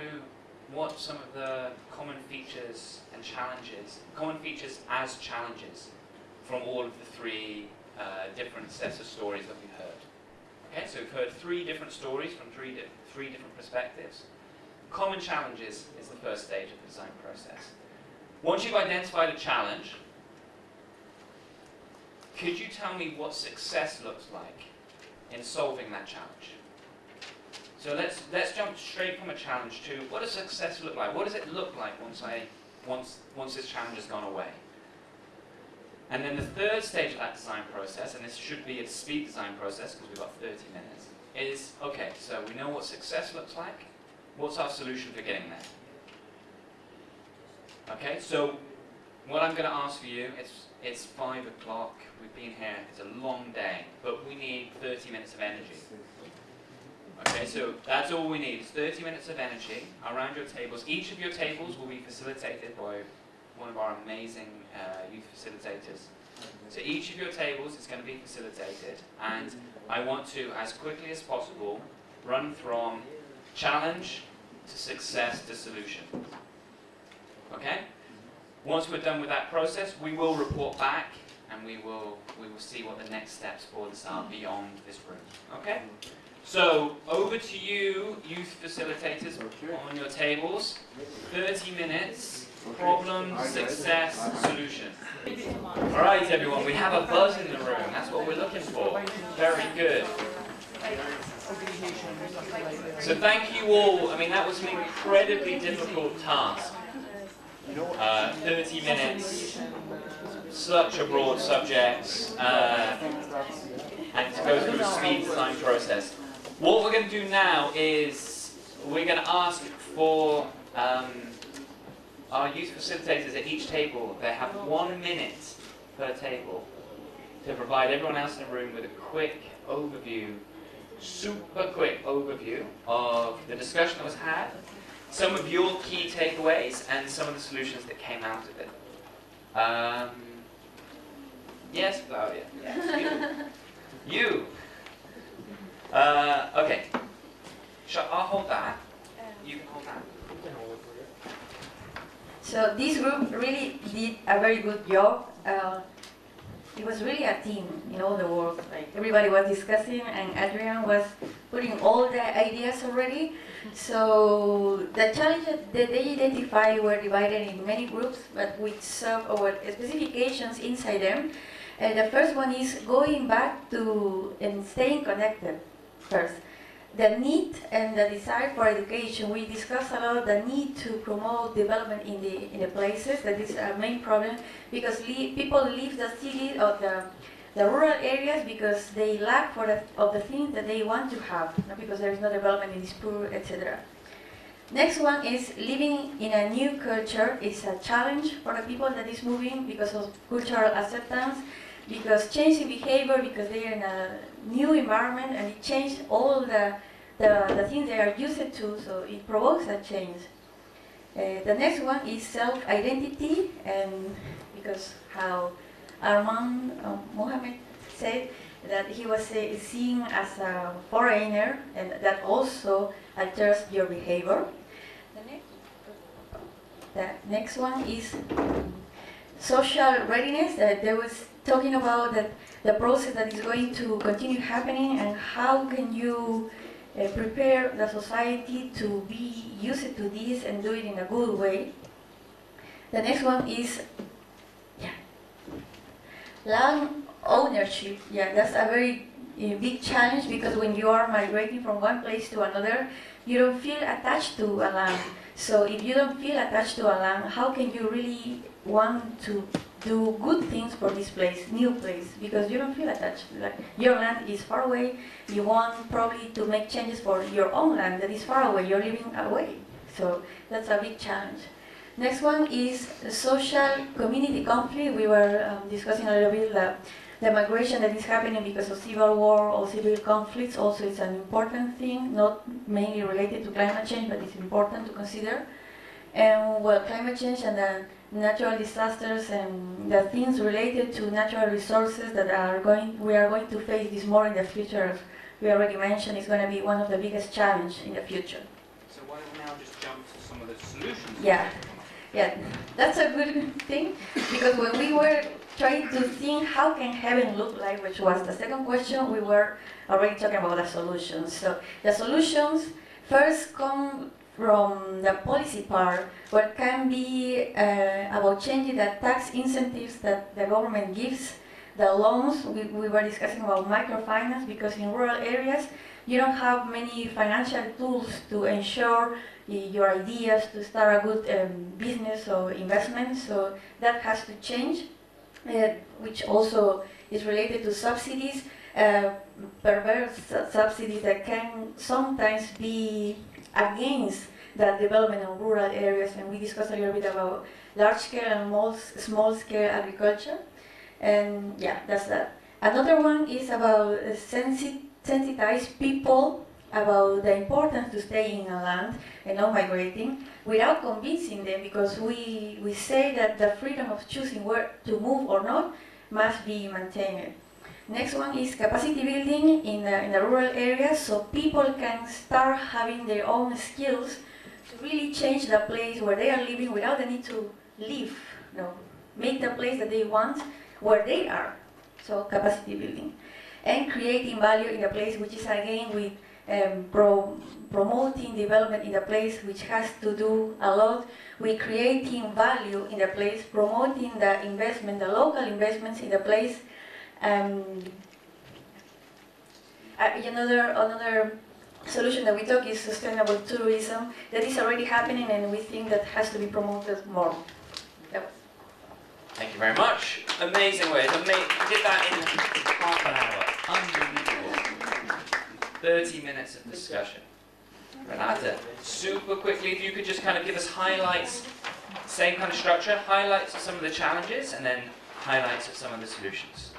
what some of the common features and challenges, common features as challenges from all of the three uh, different sets of stories that we've heard. Okay, so we've heard three different stories from three, di- three different perspectives. Common challenges is the first stage of the design process. Once you've identified a challenge, could you tell me what success looks like in solving that challenge? So let's let's jump straight from a challenge to what does success look like? What does it look like once I once once this challenge has gone away? And then the third stage of that design process, and this should be a speed design process because we've got 30 minutes, is okay, so we know what success looks like. What's our solution for getting there? Okay, so what I'm going to ask for you, it's, it's 5 o'clock, we've been here, it's a long day, but we need 30 minutes of energy. Okay, so that's all we need, is 30 minutes of energy around your tables. Each of your tables will be facilitated by one of our amazing uh, youth facilitators. So each of your tables is going to be facilitated, and I want to, as quickly as possible, run from challenge to success to solution. Okay? Once we're done with that process, we will report back and we will we will see what the next steps for this are beyond this room. Okay? So over to you, youth facilitators on your tables. 30 minutes, problem, success, solution. Alright everyone, we have a buzz in the room. That's what we're looking for. Very good. So thank you all. I mean, that was an incredibly difficult task. Uh, 30 minutes, such a broad subject, uh, and to go through a speed design process. What we're going to do now is we're going to ask for um, our youth facilitators at each table. They have one minute per table to provide everyone else in the room with a quick overview, super quick overview of the discussion that was had, some of your key takeaways, and some of the solutions that came out of it. Um, yes, Claudia. Yes, you. You. Uh, okay. Shall I'll hold that. You can hold that. So this group really did a very good job. Uh, it was really a team in all the work. Like everybody was discussing, and Adrian was putting all the ideas already. So the challenges that they identified were divided in many groups, but with some or specifications inside them. And the first one is going back to and staying connected first the need and the desire for education. We discussed a lot the need to promote development in the in the places. That is a main problem because le- people leave the city or the the rural areas because they lack for the, of the things that they want to have, because there is no development in this poor, etc. Next one is living in a new culture is a challenge for the people that is moving because of cultural acceptance, because changing behavior, because they are in a new environment and it changed all the, the, the things they are used to, so it provokes a change. Uh, the next one is self-identity, and because how Armand uh, Mohammed said that he was uh, seen as a foreigner, and that also alters your behavior. The next, the next one is social readiness. That they was talking about that the process that is going to continue happening and how can you uh, prepare the society to be used to this and do it in a good way. The next one is yeah, land ownership. Yeah, that's a very uh, big challenge because when you are migrating from one place to another, you don't feel attached to a land. So if you don't feel attached to a land, how can you really want to do good things for this place, new place, because you don't feel attached. Like your land is far away. You want probably to make changes for your own land that is far away. You're living away, so that's a big challenge. Next one is social community conflict. We were um, discussing a little bit the, the migration that is happening because of civil war or civil conflicts. Also, it's an important thing, not mainly related to climate change, but it's important to consider. And well, climate change and the natural disasters and the things related to natural resources that are going we are going to face this more in the future as we already mentioned is going to be one of the biggest challenge in the future. So why don't we now just jump to some of the solutions? yeah. Yeah. That's a good thing because when we were trying to think how can heaven look like which was the second question we were already talking about the solutions. So the solutions first come from the policy part, what can be uh, about changing the tax incentives that the government gives, the loans, we, we were discussing about microfinance because in rural areas you don't have many financial tools to ensure your ideas to start a good um, business or investment, so that has to change, uh, which also is related to subsidies, uh, perverse subsidies that can sometimes be against the development of rural areas, and we discussed a little bit about large scale and small, small scale agriculture. And yeah, that's that. Another one is about sensi sensitize people about the importance to stay in a land and not migrating without convincing them because we, we say that the freedom of choosing where to move or not must be maintained. Next one is capacity building in the, in the rural areas so people can start having their own skills to really change the place where they are living without the need to leave. No, make the place that they want where they are. So capacity building. And creating value in the place, which is again with um, pro promoting development in the place, which has to do a lot with creating value in the place, promoting the investment, the local investments in the place. Um, uh, another another solution that we talk is sustainable tourism that is already happening and we think that has to be promoted more. Yep. Thank you very much. Amazing way. Ama- did that in half an hour. Unbelievable. 30 minutes of discussion. Renata, super quickly, if you could just kind of give us highlights, same kind of structure, highlights of some of the challenges and then highlights of some of the solutions.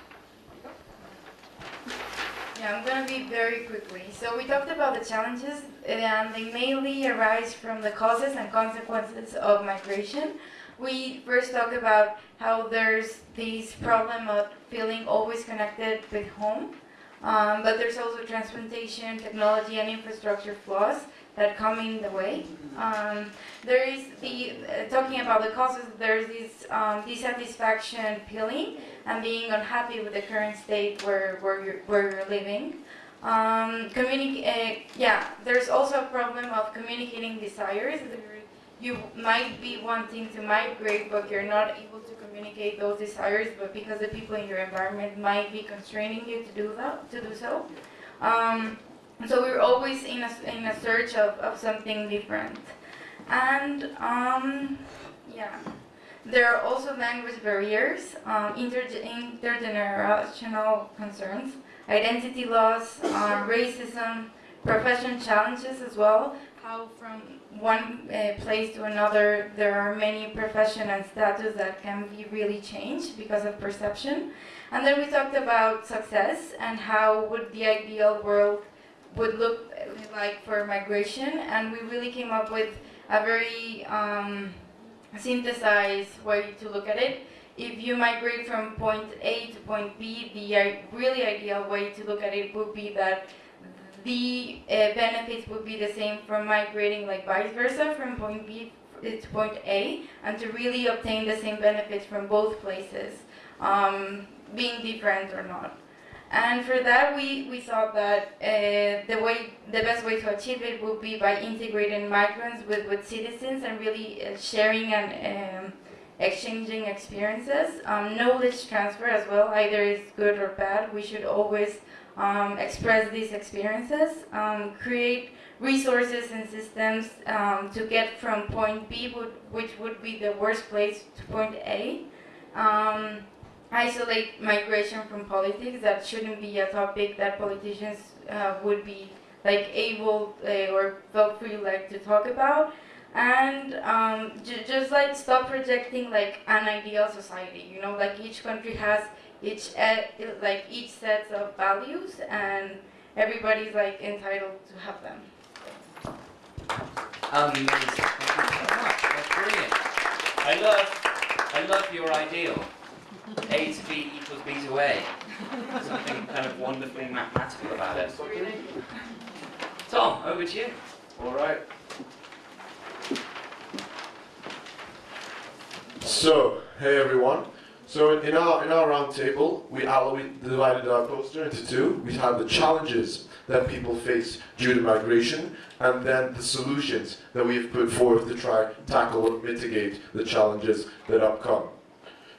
I'm gonna be very quickly. So we talked about the challenges, and they mainly arise from the causes and consequences of migration. We first talked about how there's this problem of feeling always connected with home, Um, but there's also transplantation, technology, and infrastructure flaws that come in the way. Um, there is the uh, talking about the causes. There's this um, dissatisfaction, feeling, and being unhappy with the current state where where you're, where you're living. Um. Uh, yeah, there's also a problem of communicating desires. You might be wanting to migrate, but you're not able to communicate those desires. But because the people in your environment might be constraining you to do that, to do so. Um, so we're always in a, in a search of, of something different. And um, yeah, there are also language barriers, um, inter intergenerational concerns, identity loss, uh, racism, profession challenges as well. How from one uh, place to another, there are many profession and status that can be really changed because of perception. And then we talked about success and how would the ideal world would look like for migration, and we really came up with a very um, synthesized way to look at it. If you migrate from point A to point B, the really ideal way to look at it would be that the uh, benefits would be the same from migrating like vice versa from point B to point A, and to really obtain the same benefits from both places, um, being different or not. And for that, we, we thought that uh, the way the best way to achieve it would be by integrating migrants with, with citizens and really uh, sharing and um, exchanging experiences. Um, knowledge transfer as well, either is good or bad. We should always um, express these experiences, um, create resources and systems um, to get from point B, would, which would be the worst place, to point A. Isolate migration from politics. That shouldn't be a topic that politicians uh, would be like able uh, or felt free like to talk about. And um, just like stop projecting like an ideal society. You know, like each country has each like each set of values, and everybody's like entitled to have them. Amazing. Thank you so much. That's brilliant. I love, I love your ideal. A to B equals B to A. Something kind of wonderfully mathematical about it. Tom, over to you. All right. So, hey everyone. So in, our in our roundtable, we, we divided our poster into two. We have the challenges that people face due to migration, and then the solutions that we have put forth to try tackle or mitigate the challenges that upcome.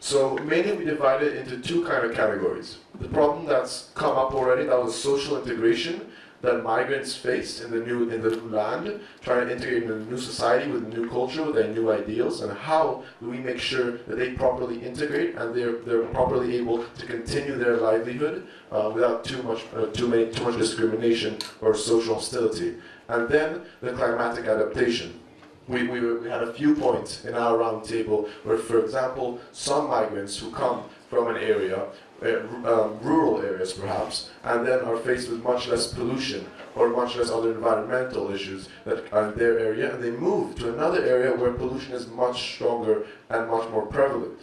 So mainly we divide it into two kind of categories. The problem that's come up already, that was social integration that migrants face in the new in the new land, trying to integrate in a new society with a new culture, with their new ideals, and how do we make sure that they properly integrate and they're they're properly able to continue their livelihood uh, without too much uh, too many too much discrimination or social hostility. And then the climatic adaptation we, we, we had a few points in our roundtable where, for example, some migrants who come from an area, uh, um, rural areas perhaps, and then are faced with much less pollution or much less other environmental issues that are in their area, and they move to another area where pollution is much stronger and much more prevalent.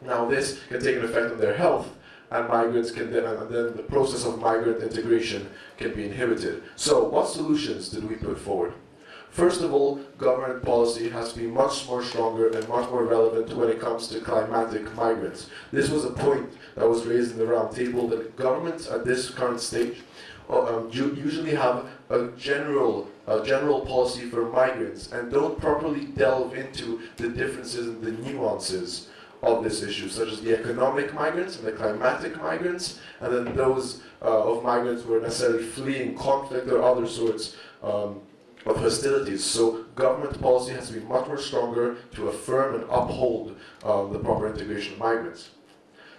Now this can take an effect on their health, and migrants can then, and then the process of migrant integration can be inhibited. So what solutions did we put forward? First of all, government policy has to be much more stronger and much more relevant when it comes to climatic migrants. This was a point that was raised in the roundtable that governments at this current stage uh, um, usually have a general, a general policy for migrants and don't properly delve into the differences and the nuances of this issue, such as the economic migrants and the climatic migrants, and then those uh, of migrants who are necessarily fleeing conflict or other sorts um, of hostilities. So government policy has to be much more stronger to affirm and uphold uh, the proper integration of migrants.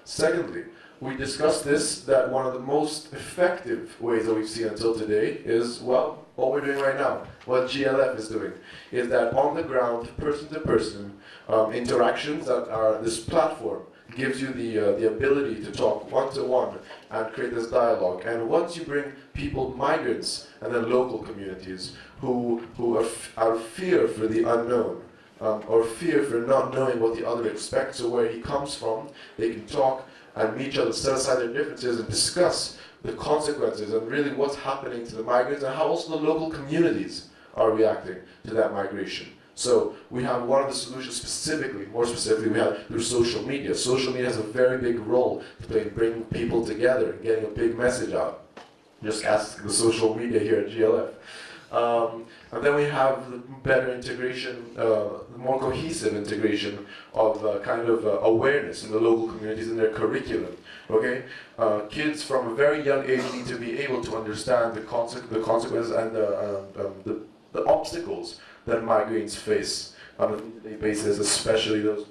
Secondly, we discussed this, that one of the most effective ways that we've seen until today is, well, what we're doing right now, what GLF is doing, is that on the ground, person to person, um, interactions that are this platform gives you the, uh, the ability to talk one-to-one -one and create this dialogue. And once you bring people, migrants, and then local communities, who, who are, are fear for the unknown, um, or fear for not knowing what the other expects or where he comes from, they can talk and meet each other, set aside their differences and discuss the consequences and really what's happening to the migrants and how also the local communities are reacting to that migration. So we have one of the solutions specifically, more specifically, we have through social media. Social media has a very big role to play in bringing people together and getting a big message out. Just ask the social media here at GLF. Um, and then we have the better integration, uh, more cohesive integration of uh, kind of uh, awareness in the local communities in their curriculum. Okay, uh, kids from a very young age need to be able to understand the, conse- the consequences and the, uh, um, the, the obstacles that migrants face on a day-to-day basis, especially those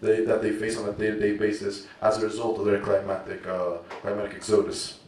they, that they face on a day-to-day basis as a result of their climatic uh, climatic exodus.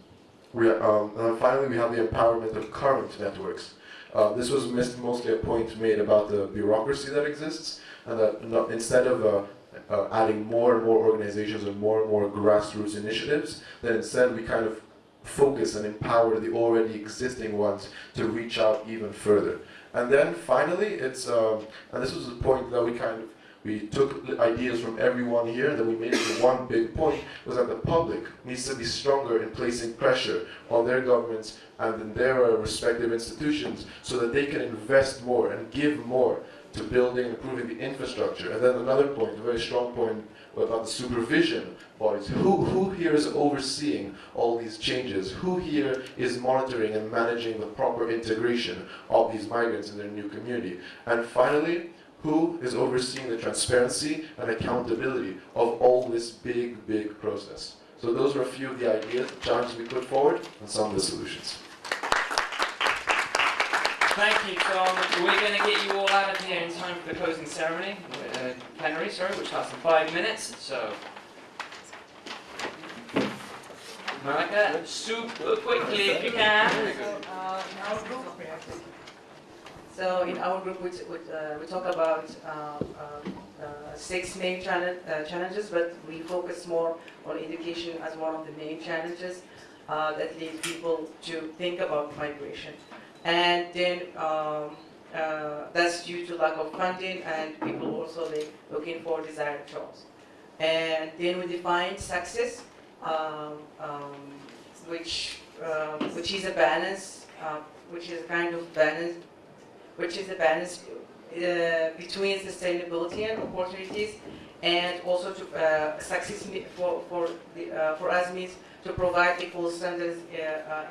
We, um, and finally, we have the empowerment of current networks. Uh, this was mostly a point made about the bureaucracy that exists, and that instead of uh, uh, adding more and more organizations and more and more grassroots initiatives, that instead we kind of focus and empower the already existing ones to reach out even further. And then finally, it's um, and this was the point that we kind of we took ideas from everyone here, that we made it one big point, was that the public needs to be stronger in placing pressure on their governments and in their respective institutions so that they can invest more and give more to building and improving the infrastructure. And then another point, a very strong point about the supervision bodies. Who, who here is overseeing all these changes? Who here is monitoring and managing the proper integration of these migrants in their new community? And finally, who is overseeing the transparency and accountability of all this big, big process. So those are a few of the ideas, challenges we put forward, and some of the solutions. Thank you, Tom. We're going to get you all out of here in time for the closing ceremony, uh, plenary, sorry, which lasts in five minutes. So, Monica, super quickly if you can. In our group, so in our group, we, uh, we talk about uh, um, uh, six main uh, challenges, but we focus more on education as one of the main challenges uh, that lead people to think about migration. And then um, uh, that's due to lack of funding and people also like, looking for desired jobs. And then we define success, um, um, which, um, which is a balance, uh, which is a kind of balance which is a balance uh, between sustainability and opportunities, and also to uh, success for for the, uh, for us means to provide equal standards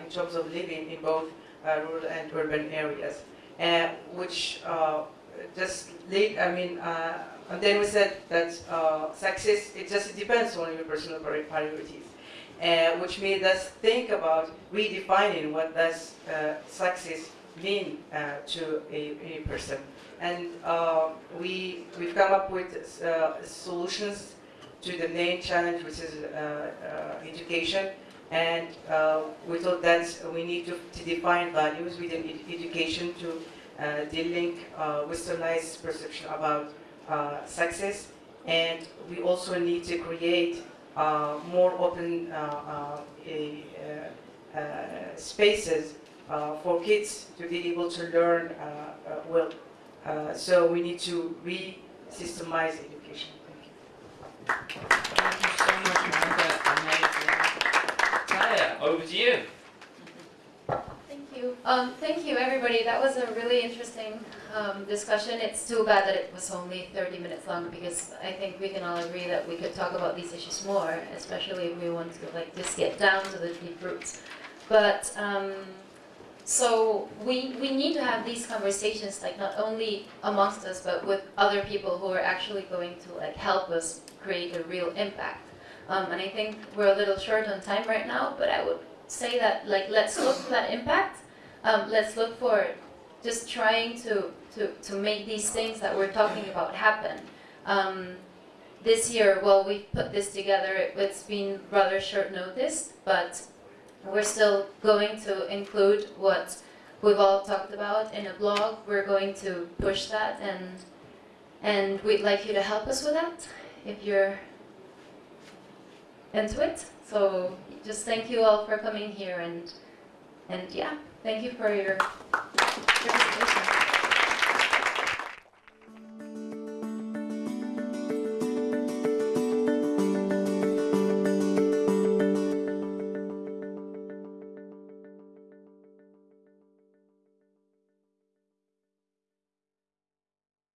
in terms of living in both rural and urban areas, which just lead. I mean. and then we said that success, it just depends on your personal priorities. Uh, which made us think about redefining what does uh, success mean uh, to a, a, person. And uh, we, we've come up with uh, solutions to the main challenge, which is uh, uh, education. And uh, we thought that we need to, to define values within ed education to uh, delink uh, westernized perception about uh, success. And we also need to create more open spaces uh, for kids to be able to learn uh, uh, well. so we need to re-systemize education. Thank you. Thank you so much, Monica. Amazing. Over to you. Thank you. Um, thank you, everybody. That was a really interesting um, discussion. It's too bad that it was only 30 minutes long because I think we can all agree that we could talk about these issues more, especially if we want to like just get down to the deep roots. But um, so we, we need to have these conversations like not only amongst us but with other people who are actually going to like help us create a real impact. Um, and I think we're a little short on time right now, but I would say that like let's look for that impact. Um, let's look for just trying to, to, to make these things that we're talking about happen. Um, this year, well, we put this together. It, it's been rather short notice, but we're still going to include what we've all talked about in a blog. We're going to push that and and we'd like you to help us with that if you're into it. So just thank you all for coming here and and yeah, thank you for your.